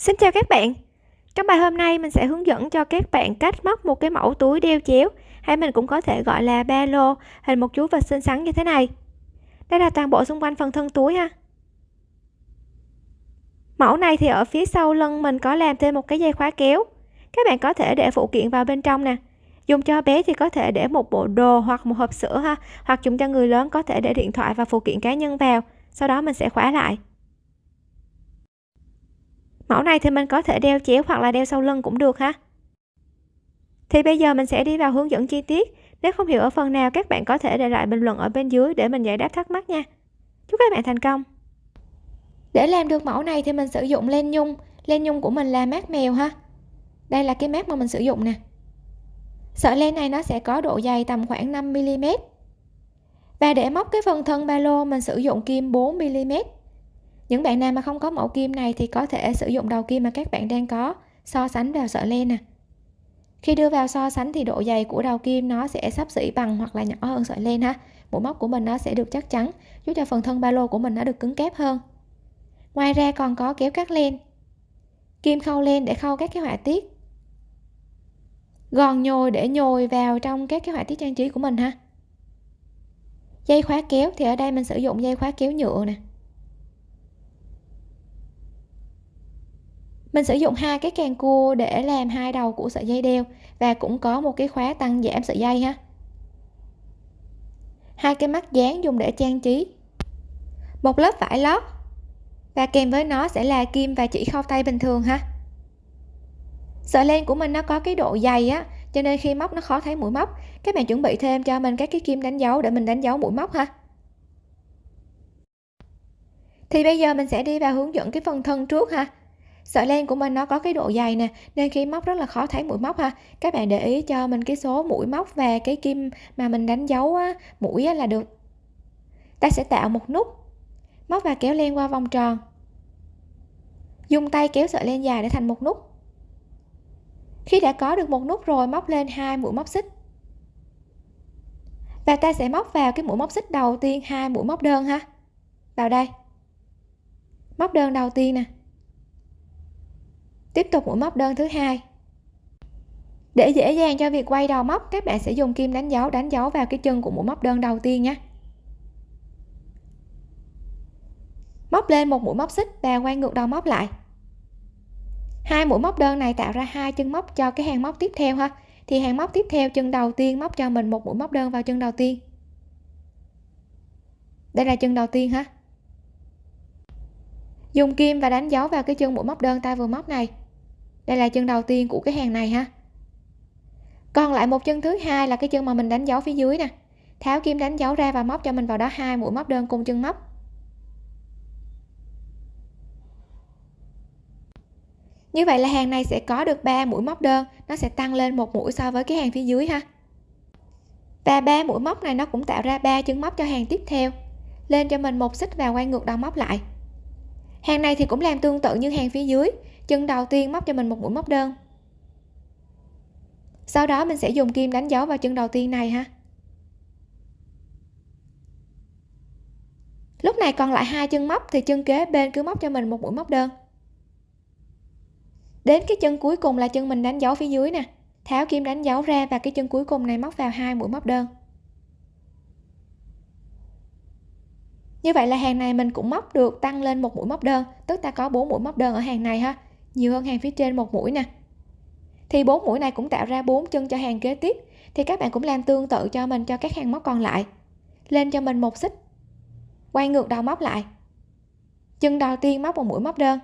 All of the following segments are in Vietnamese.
Xin chào các bạn. Trong bài hôm nay mình sẽ hướng dẫn cho các bạn cách móc một cái mẫu túi đeo chéo, hay mình cũng có thể gọi là ba lô, hình một chú vật xinh xắn như thế này. Đây là toàn bộ xung quanh phần thân túi ha. Mẫu này thì ở phía sau lưng mình có làm thêm một cái dây khóa kéo. Các bạn có thể để phụ kiện vào bên trong nè. Dùng cho bé thì có thể để một bộ đồ hoặc một hộp sữa ha, hoặc dùng cho người lớn có thể để điện thoại và phụ kiện cá nhân vào. Sau đó mình sẽ khóa lại mẫu này thì mình có thể đeo chéo hoặc là đeo sau lưng cũng được ha thì bây giờ mình sẽ đi vào hướng dẫn chi tiết. Nếu không hiểu ở phần nào, các bạn có thể để lại bình luận ở bên dưới để mình giải đáp thắc mắc nha. Chúc các bạn thành công! Để làm được mẫu này thì mình sử dụng len nhung. Len nhung của mình là mát mèo ha. Đây là cái mát mà mình sử dụng nè. Sợi len này nó sẽ có độ dày tầm khoảng 5 mm và để móc cái phần thân ba lô, mình sử dụng kim 4 mm những bạn nào mà không có mẫu kim này thì có thể sử dụng đầu kim mà các bạn đang có, so sánh vào sợi len nè. Khi đưa vào so sánh thì độ dày của đầu kim nó sẽ sắp xỉ bằng hoặc là nhỏ hơn sợi len ha. Mũi móc của mình nó sẽ được chắc chắn, giúp cho phần thân ba lô của mình nó được cứng kép hơn. Ngoài ra còn có kéo cắt len. Kim khâu len để khâu các cái họa tiết. Gòn nhồi để nhồi vào trong các cái họa tiết trang trí của mình ha. Dây khóa kéo thì ở đây mình sử dụng dây khóa kéo nhựa nè. Mình sử dụng hai cái càng cua để làm hai đầu của sợi dây đeo và cũng có một cái khóa tăng giảm sợi dây ha. Hai cái mắt dán dùng để trang trí. Một lớp vải lót. Và kèm với nó sẽ là kim và chỉ khâu tay bình thường ha. Sợi len của mình nó có cái độ dày á, cho nên khi móc nó khó thấy mũi móc. Các bạn chuẩn bị thêm cho mình các cái kim đánh dấu để mình đánh dấu mũi móc ha. Thì bây giờ mình sẽ đi vào hướng dẫn cái phần thân trước ha sợi len của mình nó có cái độ dày nè nên khi móc rất là khó thấy mũi móc ha. Các bạn để ý cho mình cái số mũi móc và cái kim mà mình đánh dấu á, mũi á, là được. Ta sẽ tạo một nút móc và kéo len qua vòng tròn. Dùng tay kéo sợi len dài để thành một nút. Khi đã có được một nút rồi móc lên hai mũi móc xích. Và ta sẽ móc vào cái mũi móc xích đầu tiên hai mũi móc đơn ha. Vào đây. Móc đơn đầu tiên nè tiếp tục mũi móc đơn thứ hai. Để dễ dàng cho việc quay đầu móc, các bạn sẽ dùng kim đánh dấu đánh dấu vào cái chân của mũi móc đơn đầu tiên nhé. Móc lên một mũi móc xích và quay ngược đầu móc lại. Hai mũi móc đơn này tạo ra hai chân móc cho cái hàng móc tiếp theo ha. Thì hàng móc tiếp theo chân đầu tiên móc cho mình một mũi móc đơn vào chân đầu tiên. Đây là chân đầu tiên ha. Dùng kim và đánh dấu vào cái chân mũi móc đơn ta vừa móc này đây là chân đầu tiên của cái hàng này ha. Còn lại một chân thứ hai là cái chân mà mình đánh dấu phía dưới nè. Tháo kim đánh dấu ra và móc cho mình vào đó hai mũi móc đơn cùng chân móc. Như vậy là hàng này sẽ có được 3 mũi móc đơn, nó sẽ tăng lên một mũi so với cái hàng phía dưới ha. Và ba mũi móc này nó cũng tạo ra ba chân móc cho hàng tiếp theo, lên cho mình một xích và quay ngược đầu móc lại. Hàng này thì cũng làm tương tự như hàng phía dưới chân đầu tiên móc cho mình một mũi móc đơn. Sau đó mình sẽ dùng kim đánh dấu vào chân đầu tiên này ha. Lúc này còn lại hai chân móc thì chân kế bên cứ móc cho mình một mũi móc đơn. Đến cái chân cuối cùng là chân mình đánh dấu phía dưới nè. Tháo kim đánh dấu ra và cái chân cuối cùng này móc vào hai mũi móc đơn. Như vậy là hàng này mình cũng móc được tăng lên một mũi móc đơn, tức ta có bốn mũi móc đơn ở hàng này ha nhiều hơn hàng phía trên một mũi nè. Thì bốn mũi này cũng tạo ra bốn chân cho hàng kế tiếp. Thì các bạn cũng làm tương tự cho mình, cho các hàng móc còn lại. Lên cho mình một xích. Quay ngược đầu móc lại. Chân đầu tiên móc một mũi móc đơn.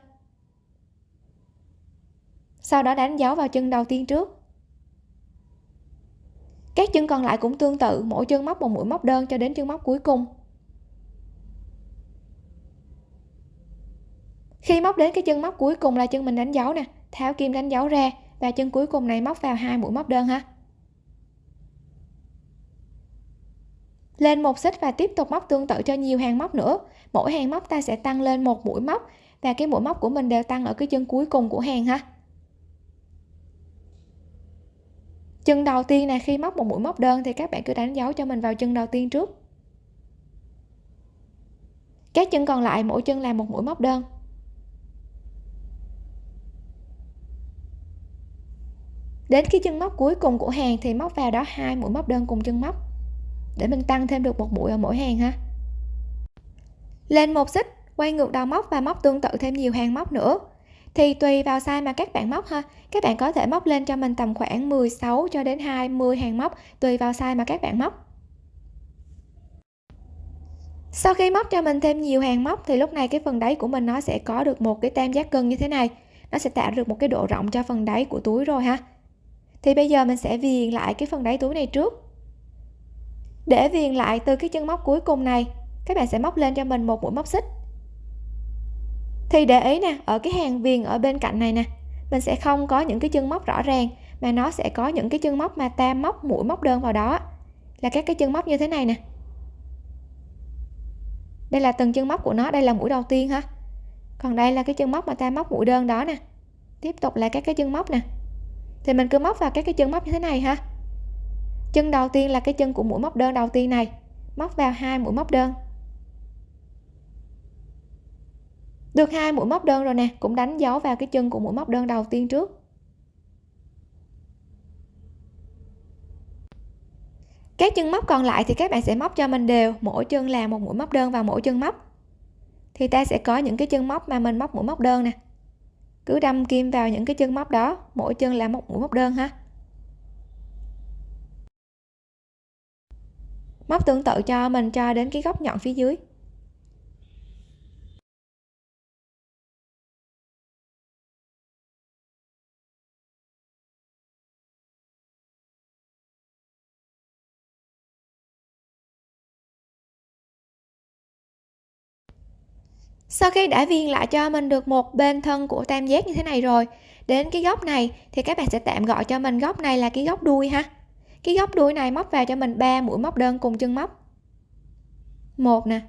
Sau đó đánh dấu vào chân đầu tiên trước. Các chân còn lại cũng tương tự, mỗi chân móc một mũi móc đơn cho đến chân móc cuối cùng. Khi móc đến cái chân móc cuối cùng là chân mình đánh dấu nè. Tháo kim đánh dấu ra và chân cuối cùng này móc vào hai mũi móc đơn ha. Lên một xích và tiếp tục móc tương tự cho nhiều hàng móc nữa. Mỗi hàng móc ta sẽ tăng lên một mũi móc và cái mũi móc của mình đều tăng ở cái chân cuối cùng của hàng ha. Chân đầu tiên này khi móc một mũi móc đơn thì các bạn cứ đánh dấu cho mình vào chân đầu tiên trước. Các chân còn lại mỗi chân là một mũi móc đơn. Đến cái chân móc cuối cùng của hàng thì móc vào đó hai mũi móc đơn cùng chân móc. Để mình tăng thêm được một mũi ở mỗi hàng ha. Lên một xích, quay ngược đầu móc và móc tương tự thêm nhiều hàng móc nữa. Thì tùy vào size mà các bạn móc ha. Các bạn có thể móc lên cho mình tầm khoảng 16 cho đến 20 hàng móc, tùy vào size mà các bạn móc. Sau khi móc cho mình thêm nhiều hàng móc thì lúc này cái phần đáy của mình nó sẽ có được một cái tam giác cân như thế này. Nó sẽ tạo được một cái độ rộng cho phần đáy của túi rồi ha thì bây giờ mình sẽ viền lại cái phần đáy túi này trước. Để viền lại từ cái chân móc cuối cùng này, các bạn sẽ móc lên cho mình một mũi móc xích. Thì để ý nè, ở cái hàng viền ở bên cạnh này nè, mình sẽ không có những cái chân móc rõ ràng, mà nó sẽ có những cái chân móc mà ta móc mũi móc đơn vào đó. Là các cái chân móc như thế này nè. Đây là từng chân móc của nó, đây là mũi đầu tiên ha. Còn đây là cái chân móc mà ta móc mũi đơn đó nè. Tiếp tục là các cái chân móc nè thì mình cứ móc vào các cái chân móc như thế này ha. Chân đầu tiên là cái chân của mũi móc đơn đầu tiên này. Móc vào hai mũi móc đơn. Được hai mũi móc đơn rồi nè, cũng đánh dấu vào cái chân của mũi móc đơn đầu tiên trước. Các chân móc còn lại thì các bạn sẽ móc cho mình đều, mỗi chân là một mũi móc đơn vào mỗi chân móc. Thì ta sẽ có những cái chân móc mà mình móc mũi móc đơn nè cứ đâm kim vào những cái chân móc đó, mỗi chân là một mũi móc đơn ha. Móc tương tự cho mình cho đến cái góc nhọn phía dưới. Sau khi đã viền lại cho mình được một bên thân của tam giác như thế này rồi, đến cái góc này thì các bạn sẽ tạm gọi cho mình góc này là cái góc đuôi ha. Cái góc đuôi này móc vào cho mình 3 mũi móc đơn cùng chân móc. Một nè,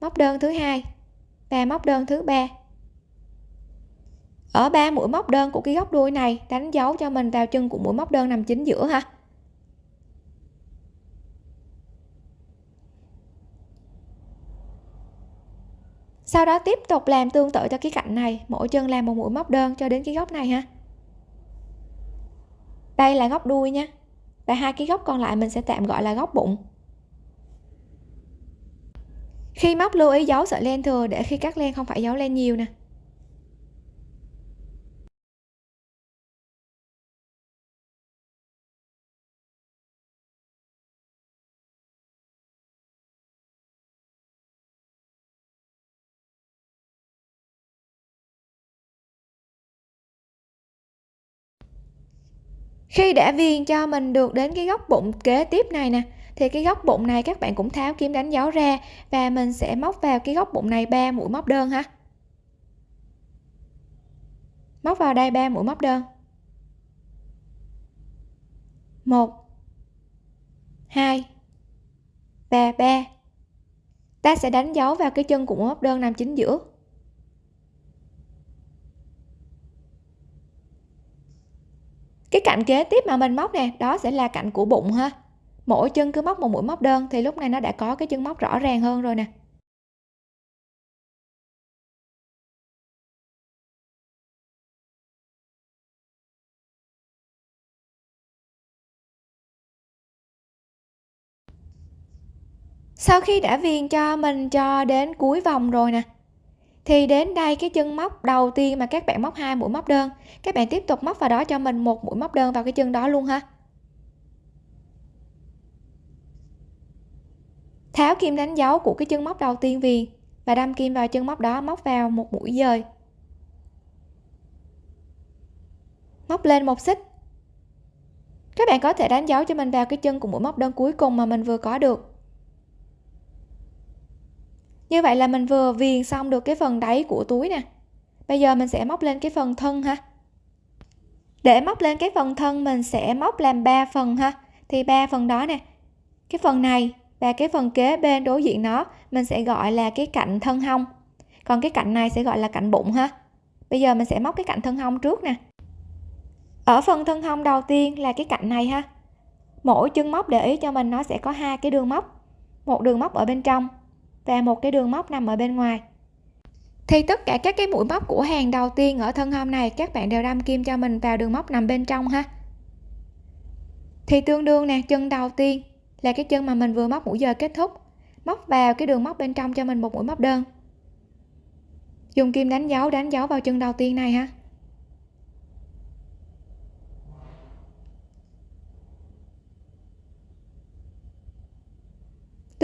móc đơn thứ hai và móc đơn thứ ba. Ở ba mũi móc đơn của cái góc đuôi này đánh dấu cho mình vào chân của mũi móc đơn nằm chính giữa ha. Sau đó tiếp tục làm tương tự cho cái cạnh này, mỗi chân làm một mũi móc đơn cho đến cái góc này ha. Đây là góc đuôi nha. Và hai cái góc còn lại mình sẽ tạm gọi là góc bụng. Khi móc lưu ý giấu sợi len thừa để khi cắt len không phải giấu len nhiều nè. Khi đã viền cho mình được đến cái góc bụng kế tiếp này nè, thì cái góc bụng này các bạn cũng tháo kim đánh dấu ra và mình sẽ móc vào cái góc bụng này ba mũi móc đơn ha. Móc vào đây ba mũi móc đơn. Một, hai và ba. Ta sẽ đánh dấu vào cái chân của mũi móc đơn nằm chính giữa. Cái cạnh kế tiếp mà mình móc nè, đó sẽ là cạnh của bụng ha. Mỗi chân cứ móc một mũi móc đơn thì lúc này nó đã có cái chân móc rõ ràng hơn rồi nè. Sau khi đã viền cho mình cho đến cuối vòng rồi nè thì đến đây cái chân móc đầu tiên mà các bạn móc hai mũi móc đơn. Các bạn tiếp tục móc vào đó cho mình một mũi móc đơn vào cái chân đó luôn ha. Tháo kim đánh dấu của cái chân móc đầu tiên viền và đâm kim vào chân móc đó, móc vào một mũi dời. Móc lên một xích. Các bạn có thể đánh dấu cho mình vào cái chân của mũi móc đơn cuối cùng mà mình vừa có được như vậy là mình vừa viền xong được cái phần đáy của túi nè. Bây giờ mình sẽ móc lên cái phần thân ha. Để móc lên cái phần thân, mình sẽ móc làm 3 phần ha. Thì ba phần đó nè. Cái phần này và cái phần kế bên đối diện nó, mình sẽ gọi là cái cạnh thân hông. Còn cái cạnh này sẽ gọi là cạnh bụng ha. Bây giờ mình sẽ móc cái cạnh thân hông trước nè. Ở phần thân hông đầu tiên là cái cạnh này ha. Mỗi chân móc để ý cho mình, nó sẽ có hai cái đường móc. Một đường móc ở bên trong và một cái đường móc nằm ở bên ngoài. Thì tất cả các cái mũi móc của hàng đầu tiên ở thân hông này, các bạn đều đâm kim cho mình vào đường móc nằm bên trong ha. Thì tương đương nè, chân đầu tiên là cái chân mà mình vừa móc mũi giờ kết thúc, móc vào cái đường móc bên trong cho mình một mũi móc đơn. Dùng kim đánh dấu đánh dấu vào chân đầu tiên này ha.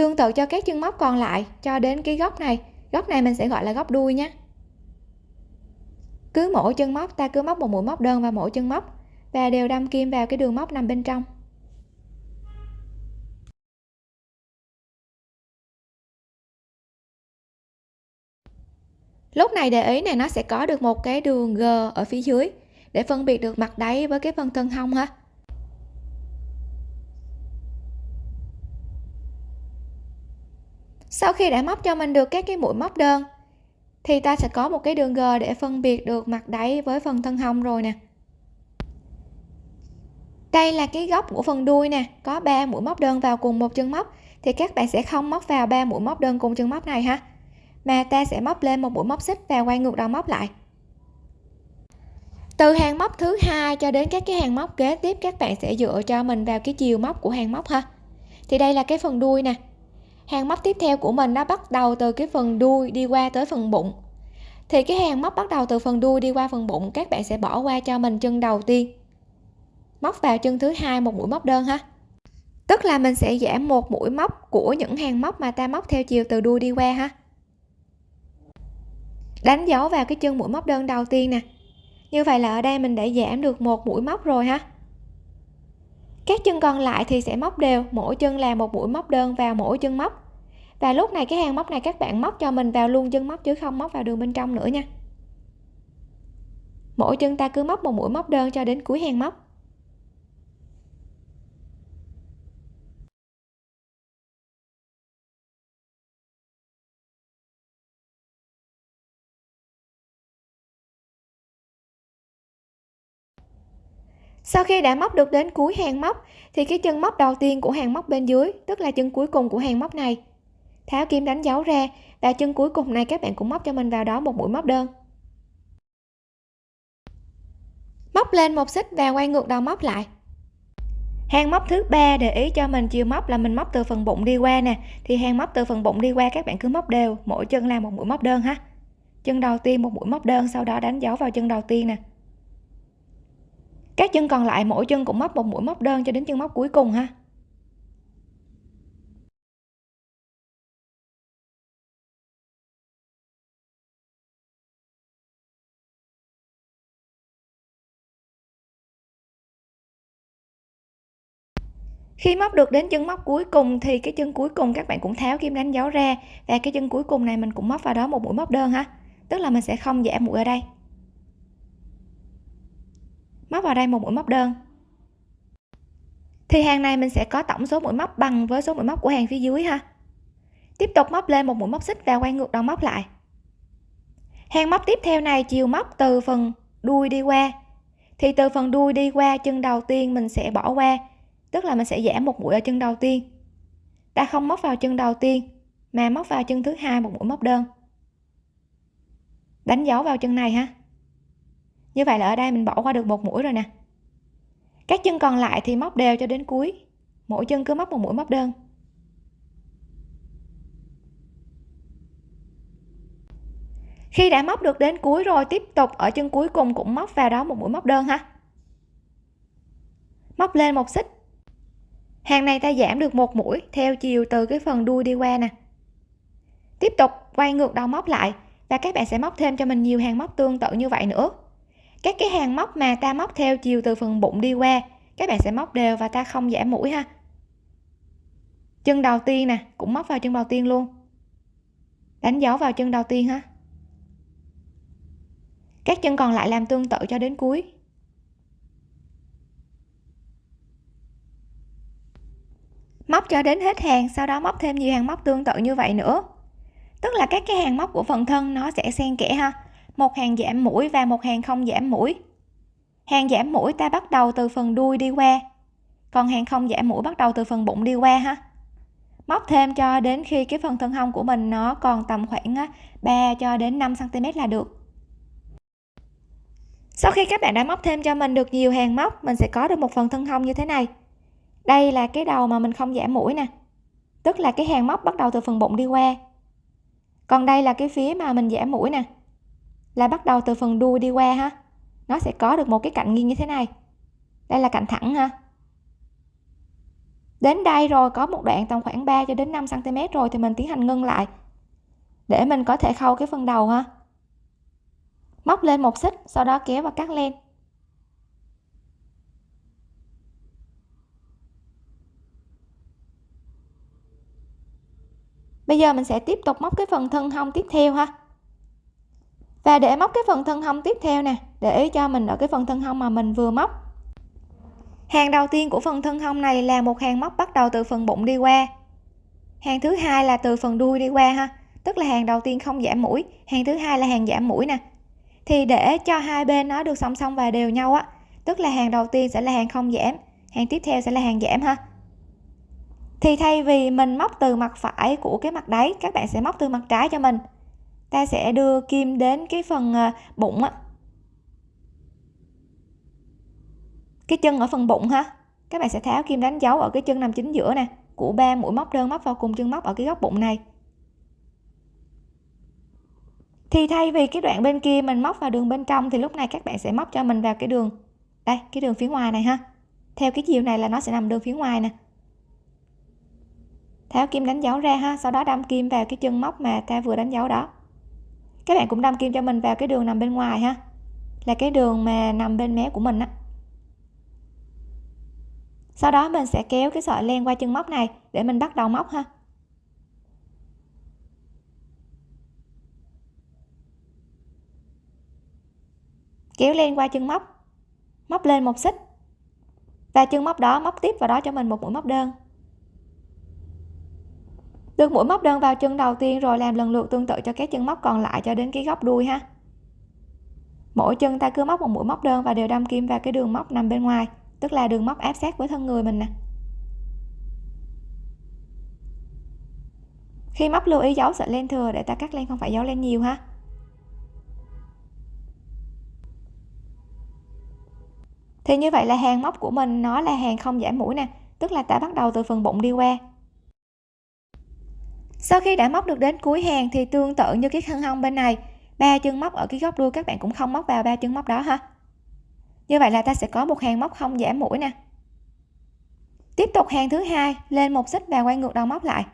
Tương tự cho các chân móc còn lại, cho đến cái góc này. Góc này mình sẽ gọi là góc đuôi nhé. Cứ mỗi chân móc, ta cứ móc một mũi móc đơn vào mỗi chân móc, và đều đâm kim vào cái đường móc nằm bên trong. Lúc này để ý này, nó sẽ có được một cái đường g ở phía dưới để phân biệt được mặt đáy với cái phần thân hông ha. Sau khi đã móc cho mình được các cái mũi móc đơn, thì ta sẽ có một cái đường g để phân biệt được mặt đáy với phần thân hông rồi nè. Đây là cái góc của phần đuôi nè, có 3 mũi móc đơn vào cùng một chân móc, thì các bạn sẽ không móc vào 3 mũi móc đơn cùng chân móc này ha, mà ta sẽ móc lên một mũi móc xích và quay ngược đầu móc lại. Từ hàng móc thứ hai cho đến các cái hàng móc kế tiếp, các bạn sẽ dựa cho mình vào cái chiều móc của hàng móc ha. Thì đây là cái phần đuôi nè hàng móc tiếp theo của mình nó bắt đầu từ cái phần đuôi đi qua tới phần bụng. Thì cái hàng móc bắt đầu từ phần đuôi đi qua phần bụng, các bạn sẽ bỏ qua cho mình chân đầu tiên. Móc vào chân thứ hai một mũi móc đơn ha. Tức là mình sẽ giảm một mũi móc của những hàng móc mà ta móc theo chiều từ đuôi đi qua ha. Đánh dấu vào cái chân mũi móc đơn đầu tiên nè. Như vậy là ở đây mình đã giảm được một mũi móc rồi ha các chân còn lại thì sẽ móc đều, mỗi chân là một mũi móc đơn vào mỗi chân móc. Và lúc này cái hàng móc này các bạn móc cho mình vào luôn chân móc chứ không móc vào đường bên trong nữa nha. Mỗi chân ta cứ móc một mũi móc đơn cho đến cuối hàng móc. Sau khi đã móc được đến cuối hàng móc, thì cái chân móc đầu tiên của hàng móc bên dưới, tức là chân cuối cùng của hàng móc này. Tháo kim đánh dấu ra, và chân cuối cùng này các bạn cũng móc cho mình vào đó một mũi móc đơn. Móc lên một xích và quay ngược đầu móc lại. Hàng móc thứ ba để ý cho mình chiều móc là mình móc từ phần bụng đi qua nè. Thì hàng móc từ phần bụng đi qua các bạn cứ móc đều, mỗi chân là một mũi móc đơn ha. Chân đầu tiên một mũi móc đơn, sau đó đánh dấu vào chân đầu tiên nè các chân còn lại, mỗi chân cũng móc một mũi móc đơn cho đến chân móc cuối cùng ha. Khi móc được đến chân móc cuối cùng thì cái chân cuối cùng các bạn cũng tháo kim đánh dấu ra và cái chân cuối cùng này mình cũng móc vào đó một mũi móc đơn ha. Tức là mình sẽ không giảm mũi ở đây móc vào đây một mũi móc đơn. Thì hàng này mình sẽ có tổng số mũi móc bằng với số mũi móc của hàng phía dưới ha. Tiếp tục móc lên một mũi móc xích và quay ngược đầu móc lại. Hàng móc tiếp theo này chiều móc từ phần đuôi đi qua. Thì từ phần đuôi đi qua, chân đầu tiên mình sẽ bỏ qua, tức là mình sẽ giảm một mũi ở chân đầu tiên. Ta không móc vào chân đầu tiên, mà móc vào chân thứ hai một mũi móc đơn. Đánh dấu vào chân này ha như vậy là ở đây mình bỏ qua được một mũi rồi nè. Các chân còn lại thì móc đều cho đến cuối. Mỗi chân cứ móc một mũi móc đơn. Khi đã móc được đến cuối rồi, tiếp tục ở chân cuối cùng cũng móc vào đó một mũi móc đơn ha. Móc lên một xích. Hàng này ta giảm được một mũi theo chiều từ cái phần đuôi đi qua nè. Tiếp tục quay ngược đầu móc lại và các bạn sẽ móc thêm cho mình nhiều hàng móc tương tự như vậy nữa các cái hàng móc mà ta móc theo chiều từ phần bụng đi qua, các bạn sẽ móc đều và ta không giảm mũi ha. Chân đầu tiên nè, cũng móc vào chân đầu tiên luôn. Đánh dấu vào chân đầu tiên ha. Các chân còn lại làm tương tự cho đến cuối. Móc cho đến hết hàng, sau đó móc thêm nhiều hàng móc tương tự như vậy nữa. Tức là các cái hàng móc của phần thân nó sẽ xen kẽ ha một hàng giảm mũi và một hàng không giảm mũi. Hàng giảm mũi ta bắt đầu từ phần đuôi đi qua. Còn hàng không giảm mũi bắt đầu từ phần bụng đi qua ha. Móc thêm cho đến khi cái phần thân hông của mình nó còn tầm khoảng 3 cho đến 5 cm là được. Sau khi các bạn đã móc thêm cho mình được nhiều hàng móc, mình sẽ có được một phần thân hông như thế này. Đây là cái đầu mà mình không giảm mũi nè. Tức là cái hàng móc bắt đầu từ phần bụng đi qua. Còn đây là cái phía mà mình giảm mũi nè là bắt đầu từ phần đuôi đi qua ha. Nó sẽ có được một cái cạnh nghiêng như thế này. Đây là cạnh thẳng ha. Đến đây rồi, có một đoạn tầm khoảng 3 cho đến 5 cm rồi thì mình tiến hành ngưng lại. Để mình có thể khâu cái phần đầu ha. Móc lên một xích, sau đó kéo và cắt len. Bây giờ mình sẽ tiếp tục móc cái phần thân hông tiếp theo ha và để móc cái phần thân hông tiếp theo nè, để ý cho mình ở cái phần thân hông mà mình vừa móc. Hàng đầu tiên của phần thân hông này là một hàng móc bắt đầu từ phần bụng đi qua. Hàng thứ hai là từ phần đuôi đi qua ha, tức là hàng đầu tiên không giảm mũi, hàng thứ hai là hàng giảm mũi nè. Thì để cho hai bên nó được song song và đều nhau á, tức là hàng đầu tiên sẽ là hàng không giảm, hàng tiếp theo sẽ là hàng giảm ha. Thì thay vì mình móc từ mặt phải của cái mặt đáy, các bạn sẽ móc từ mặt trái cho mình ta sẽ đưa kim đến cái phần ờ, bụng á. Cái chân ở phần bụng ha. Các bạn sẽ tháo kim đánh dấu ở cái chân nằm chính giữa nè. Của ba mũi móc, đơn móc vào cùng chân móc ở cái góc bụng này. Thì thay vì cái đoạn bên kia mình móc vào đường bên trong, thì lúc này các bạn sẽ móc cho mình vào cái đường, đây, cái đường phía ngoài này ha. Theo cái chiều này là nó sẽ nằm đường phía ngoài nè. Tháo kim đánh dấu ra ha, sau đó đâm kim vào cái chân móc mà ta vừa đánh dấu đó các bạn cũng đâm kim cho mình vào cái đường nằm bên ngoài ha. Là cái đường mà nằm bên mé của mình á. Sau đó mình sẽ kéo cái sợi len qua chân móc này để mình bắt đầu móc ha. Kéo len qua chân móc. Móc lên một xích. Và chân móc đó móc tiếp vào đó cho mình một mũi móc đơn được mũi móc đơn vào chân đầu tiên rồi làm lần lượt tương tự cho các chân móc còn lại cho đến cái góc đuôi ha. Mỗi chân ta cứ móc một mũi móc đơn và đều đâm kim vào cái đường móc nằm bên ngoài, tức là đường móc áp sát với thân người mình nè. Khi móc lưu ý giấu sợi len thừa để ta cắt len không phải giấu len nhiều ha. Thì như vậy là hàng móc của mình, nó là hàng không giảm mũi nè, tức là ta bắt đầu từ phần bụng đi qua sau khi đã móc được đến cuối hàng thì tương tự như cái thân hông bên này, ba chân móc ở cái góc đuôi các bạn cũng không móc vào ba chân móc đó ha. Như vậy là ta sẽ có một hàng móc không giảm mũi nè. Tiếp tục hàng thứ hai, lên một xích và quay ngược đầu móc lại.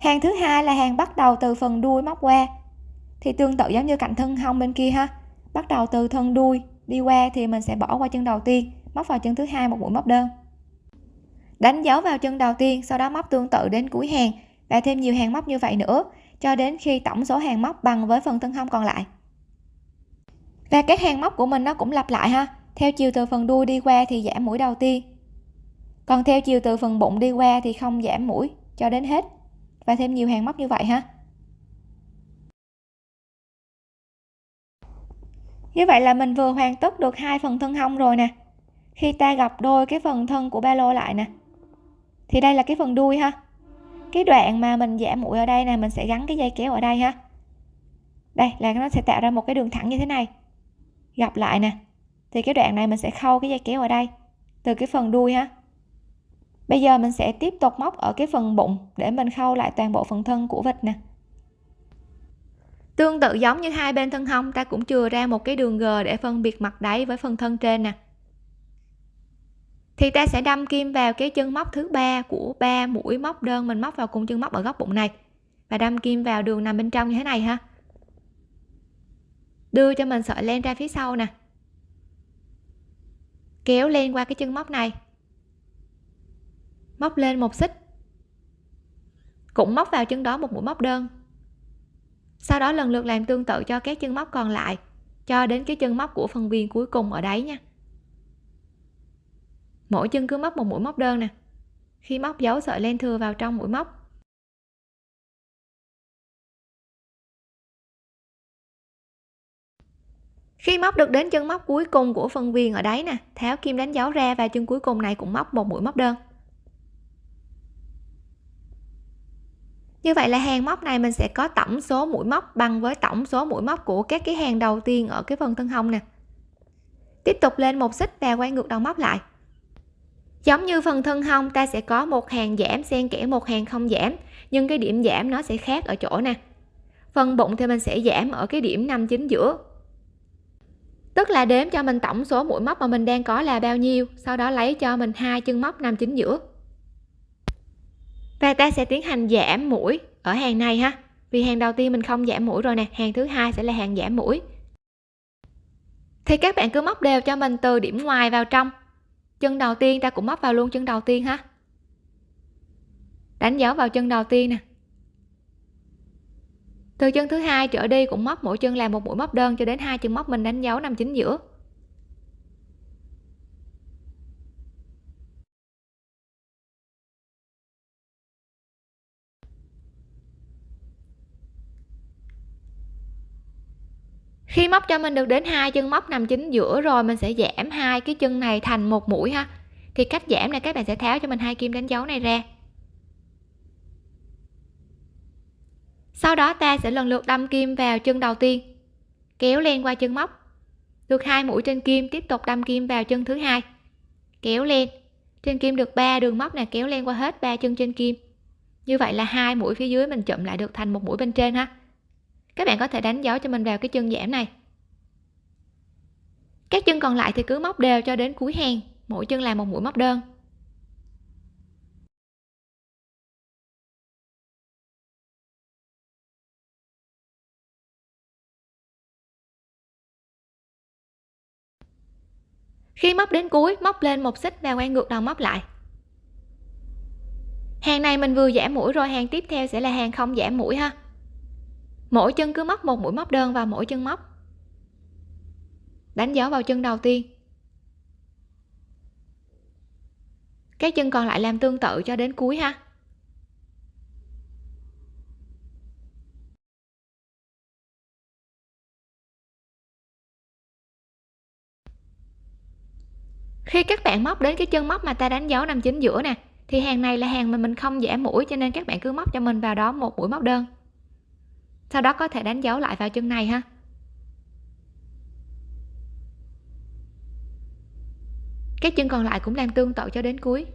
Hàng thứ hai là hàng bắt đầu từ phần đuôi móc qua, thì tương tự giống như cạnh thân hông bên kia ha. Bắt đầu từ thân đuôi đi qua thì mình sẽ bỏ qua chân đầu tiên, móc vào chân thứ hai một mũi móc đơn đánh dấu vào chân đầu tiên, sau đó móc tương tự đến cuối hàng và thêm nhiều hàng móc như vậy nữa, cho đến khi tổng số hàng móc bằng với phần thân hông còn lại. Và các hàng móc của mình nó cũng lặp lại ha. Theo chiều từ phần đuôi đi qua thì giảm mũi đầu tiên. Còn theo chiều từ phần bụng đi qua thì không giảm mũi cho đến hết. Và thêm nhiều hàng móc như vậy ha. Như vậy là mình vừa hoàn tất được hai phần thân hông rồi nè. Khi ta gập đôi cái phần thân của ba lô lại nè thì đây là cái phần đuôi ha. Cái đoạn mà mình giảm mũi ở đây nè, mình sẽ gắn cái dây kéo ở đây ha. Đây, là nó sẽ tạo ra một cái đường thẳng như thế này. Gặp lại nè. Thì cái đoạn này mình sẽ khâu cái dây kéo ở đây, từ cái phần đuôi ha. Bây giờ mình sẽ tiếp tục móc ở cái phần bụng để mình khâu lại toàn bộ phần thân của vịt nè. Tương tự giống như hai bên thân hông, ta cũng chừa ra một cái đường g để phân biệt mặt đáy với phần thân trên nè thì ta sẽ đâm kim vào cái chân móc thứ ba của ba mũi móc đơn mình móc vào cùng chân móc ở góc bụng này. Và đâm kim vào đường nằm bên trong như thế này ha. Đưa cho mình sợi len ra phía sau nè. Kéo len qua cái chân móc này. Móc lên một xích. Cũng móc vào chân đó một mũi móc đơn. Sau đó lần lượt làm tương tự cho các chân móc còn lại, cho đến cái chân móc của phần viên cuối cùng ở đấy nha mỗi chân cứ móc một mũi móc đơn nè. Khi móc, dấu sợi len thừa vào trong mũi móc. Khi móc được đến chân móc cuối cùng của phần viền ở đáy nè, tháo kim đánh dấu ra và chân cuối cùng này cũng móc một mũi móc đơn. Như vậy là hàng móc này mình sẽ có tổng số mũi móc bằng với tổng số mũi móc của các cái hàng đầu tiên ở cái phần thân hông nè. Tiếp tục lên một xích và quay ngược đầu móc lại giống như phần thân hông, ta sẽ có một hàng giảm, xen kẽ một hàng không giảm. Nhưng cái điểm giảm nó sẽ khác ở chỗ nè. Phần bụng thì mình sẽ giảm ở cái điểm nằm chính giữa. Tức là đếm cho mình tổng số mũi móc mà mình đang có là bao nhiêu, sau đó lấy cho mình hai chân móc nằm chính giữa. Và ta sẽ tiến hành giảm mũi ở hàng này ha. Vì hàng đầu tiên mình không giảm mũi rồi nè, hàng thứ hai sẽ là hàng giảm mũi. Thì các bạn cứ móc đều cho mình từ điểm ngoài vào trong chân đầu tiên, ta cũng móc vào luôn chân đầu tiên ha. Đánh dấu vào chân đầu tiên nè. Từ chân thứ hai trở đi cũng móc mỗi chân làm một mũi móc đơn cho đến hai chân móc mình đánh dấu nằm chính giữa. Khi móc cho mình được đến hai chân móc nằm chính giữa rồi mình sẽ giảm hai cái chân này thành một mũi ha. Thì cách giảm này các bạn sẽ tháo cho mình hai kim đánh dấu này ra. Sau đó ta sẽ lần lượt đâm kim vào chân đầu tiên, kéo lên qua chân móc. Được hai mũi trên kim, tiếp tục đâm kim vào chân thứ hai, kéo lên trên kim được 3 đường móc này kéo lên qua hết ba chân trên kim. Như vậy là hai mũi phía dưới mình chụm lại được thành một mũi bên trên ha các bạn có thể đánh dấu cho mình vào cái chân giảm này. Các chân còn lại thì cứ móc đều cho đến cuối hàng, mỗi chân là một mũi móc đơn. Khi móc đến cuối, móc lên một xích và quay ngược đầu móc lại. Hàng này mình vừa giảm mũi rồi, hàng tiếp theo sẽ là hàng không giảm mũi ha mỗi chân cứ móc một mũi móc đơn vào mỗi chân móc. Đánh dấu vào chân đầu tiên. Các chân còn lại làm tương tự cho đến cuối ha. Khi các bạn móc đến cái chân móc mà ta đánh dấu nằm chính giữa nè, thì hàng này là hàng mà mình không giảm mũi cho nên các bạn cứ móc cho mình vào đó một mũi móc đơn sau đó có thể đánh dấu lại vào chân này ha. Các chân còn lại cũng làm tương tự cho đến cuối.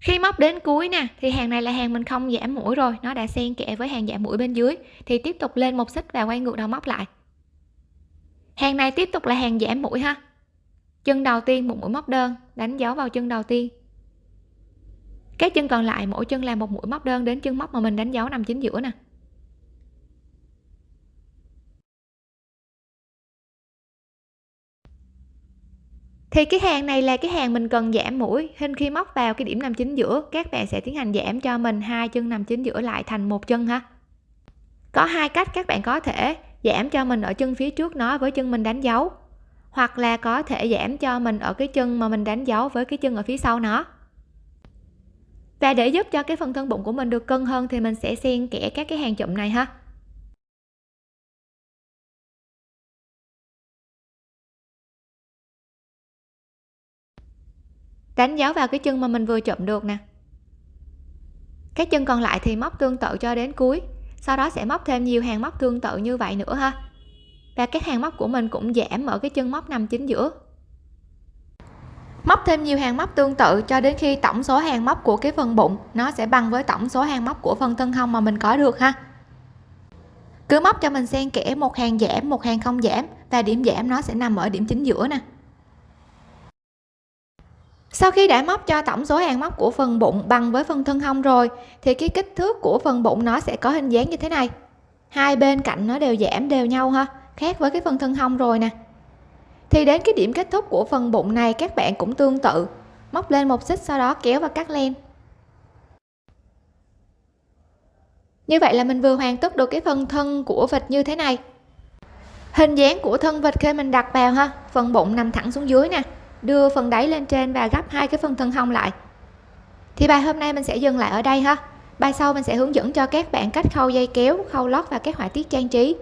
Khi móc đến cuối nè, thì hàng này là hàng mình không giảm mũi rồi, nó đã xen kẽ với hàng giảm mũi bên dưới, thì tiếp tục lên một xích và quay ngược đầu móc lại. Hàng này tiếp tục là hàng giảm mũi ha chân đầu tiên một mũi móc đơn, đánh dấu vào chân đầu tiên. Các chân còn lại, mỗi chân làm một mũi móc đơn đến chân móc mà mình đánh dấu nằm chính giữa nè. Thì cái hàng này là cái hàng mình cần giảm mũi, hình khi móc vào cái điểm nằm chính giữa, các bạn sẽ tiến hành giảm cho mình hai chân nằm chính giữa lại thành một chân ha. Có hai cách các bạn có thể giảm cho mình ở chân phía trước nó với chân mình đánh dấu hoặc là có thể giảm cho mình ở cái chân mà mình đánh dấu với cái chân ở phía sau nó. Và để giúp cho cái phần thân bụng của mình được cân hơn thì mình sẽ xen kẽ các cái hàng chụm này ha. Đánh dấu vào cái chân mà mình vừa chụm được nè. Các chân còn lại thì móc tương tự cho đến cuối, sau đó sẽ móc thêm nhiều hàng móc tương tự như vậy nữa ha và các hàng móc của mình cũng giảm ở cái chân móc nằm chính giữa. Móc thêm nhiều hàng móc tương tự cho đến khi tổng số hàng móc của cái phần bụng nó sẽ bằng với tổng số hàng móc của phần thân hông mà mình có được ha. Cứ móc cho mình xen kẽ một hàng giảm, một hàng không giảm và điểm giảm nó sẽ nằm ở điểm chính giữa nè. Sau khi đã móc cho tổng số hàng móc của phần bụng bằng với phần thân hông rồi, thì cái kích thước của phần bụng nó sẽ có hình dáng như thế này. Hai bên cạnh nó đều giảm, đều nhau ha khác với cái phần thân hông rồi nè. Thì đến cái điểm kết thúc của phần bụng này, các bạn cũng tương tự. Móc lên một xích sau đó kéo và cắt len. Như vậy là mình vừa hoàn tất được cái phần thân của vịt như thế này. Hình dáng của thân vịt khi mình đặt vào ha, phần bụng nằm thẳng xuống dưới nè, đưa phần đáy lên trên và gấp hai cái phần thân hông lại. Thì bài hôm nay mình sẽ dừng lại ở đây ha. Bài sau mình sẽ hướng dẫn cho các bạn cách khâu dây kéo, khâu lót và các họa tiết trang trí.